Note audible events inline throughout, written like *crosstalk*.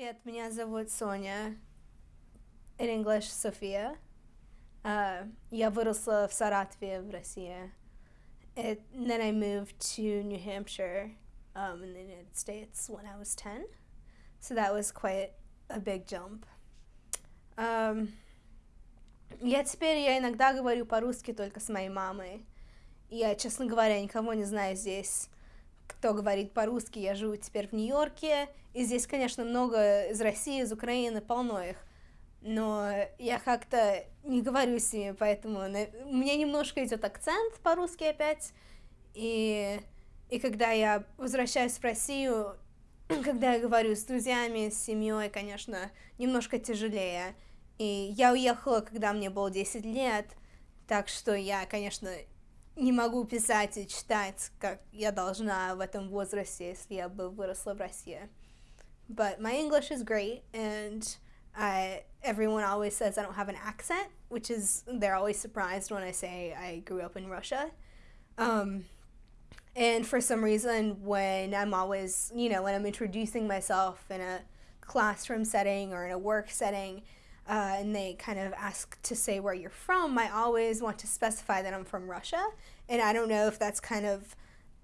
Привет, меня зовут Соня. In English, София. Uh, я выросла в Саратове, в России. It, and then I moved to New Hampshire um, in the United States when I was 10. So that was quite a big jump. Um, я теперь я иногда говорю по-русски только с моей мамой. Я, честно говоря, никого не знаю здесь кто говорит по-русски, я живу теперь в Нью-Йорке, и здесь, конечно, много из России, из Украины, полно их, но я как-то не говорю с ними, поэтому на... у меня немножко идет акцент по-русски опять, и, и когда я возвращаюсь в Россию, *clears throat* когда я говорю с друзьями, с семьей, конечно, немножко тяжелее, и я уехала, когда мне было 10 лет, так что я, конечно, не могу писать и читать, как я должна в этом возрасте, если я бы выросла в России. But my English is great, and I, everyone always says I don't have an accent, which is, they're always surprised when I say I grew up in Russia. Um, and for some reason, when I'm always, you know, when I'm introducing myself in a classroom setting or in a work setting, uh, and they kind of ask to say where you're from, I always want to specify that I'm from Russia. And I don't know if that's kind of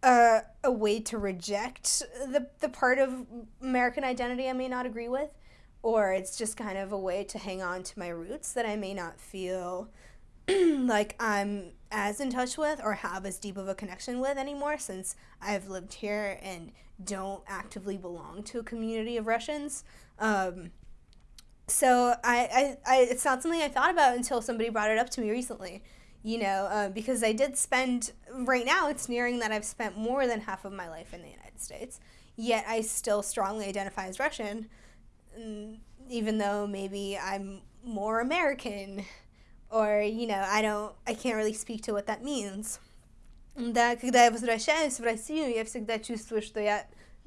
a, a way to reject the, the part of American identity I may not agree with, or it's just kind of a way to hang on to my roots that I may not feel *clears throat* like I'm as in touch with or have as deep of a connection with anymore since I've lived here and don't actively belong to a community of Russians. Um, so I, I, I, it's not something I thought about until somebody brought it up to me recently. You know, uh, because I did spend, right now it's nearing that I've spent more than half of my life in the United States, yet I still strongly identify as Russian, mm, even though maybe I'm more American, or, you know, I don't, I can't really speak to what that means. Да, когда я возвращаюсь в Россию, я всегда чувствую, что я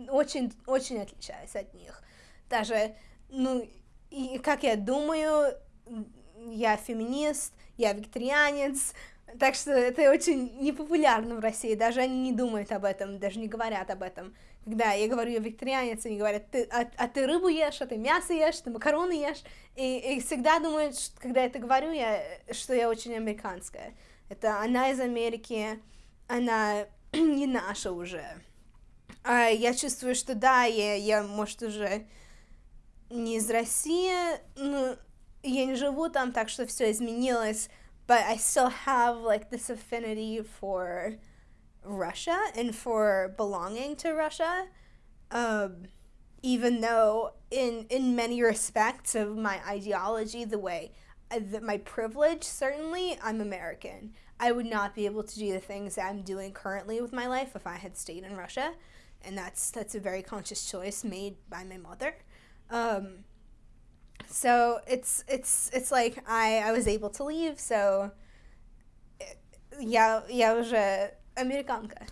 очень, очень отличаюсь от них. Даже, ну, И как я думаю, я феминист, я викторианец, так что это очень непопулярно в России, даже они не думают об этом, даже не говорят об этом. Когда я говорю я викторианец, они говорят, ты, а, а ты рыбу ешь, а ты мясо ешь, ты макароны ешь, и, и всегда думают, что, когда я это говорю, я, что я очень американская. Это она из Америки, она *clears throat* не наша уже. А я чувствую, что да, я, я может, уже не из России, ну, я не живу там, так что все изменилось, but I still have like this affinity for Russia and for belonging to Russia. Um, even though in in many respects of my ideology, the way uh, that my privilege, certainly I'm American. I would not be able to do the things I'm doing currently with my life if I had stayed in Russia, and that's that's a very conscious choice made by my mother. Um, so it's it's it's like I I was able to leave, so я я уже американка,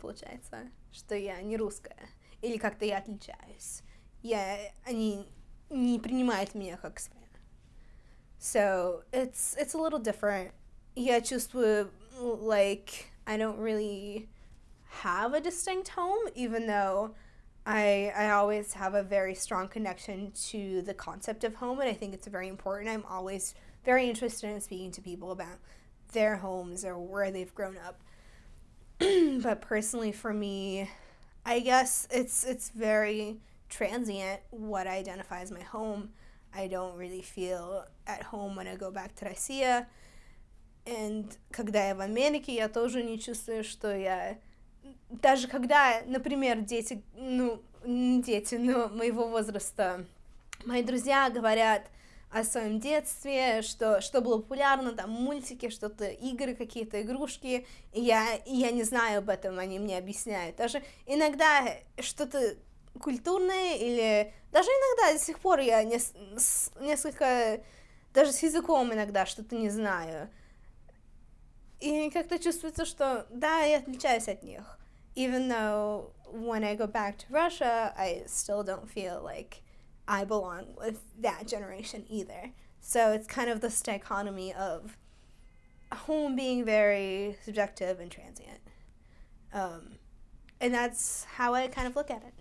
получается, что я не русская или как-то я отличаюсь. Я они не принимают меня как своя. So it's it's a little different. Я чувствую like I don't really have a distinct home, even though I, I always have a very strong connection to the concept of home, and I think it's very important. I'm always very interested in speaking to people about their homes or where they've grown up. *clears throat* but personally, for me, I guess it's it's very transient what I identify as my home. I don't really feel at home when I go back to Россия. And когда я в Америке, я тоже не чувствую, что я даже когда, например, дети, ну, не дети, но моего возраста, мои друзья говорят о своем детстве, что, что было популярно, там, мультики, что-то, игры какие-то, игрушки, и я, и я не знаю об этом, они мне объясняют. Даже иногда что-то культурное или даже иногда до сих пор я не, с, несколько, даже с языком иногда что-то не знаю. И как-то чувствуется, что да, я отличаюсь от них. Even though when I go back to Russia, I still don't feel like I belong with that generation either. So it's kind of this dichotomy of home being very subjective and transient. Um, and that's how I kind of look at it.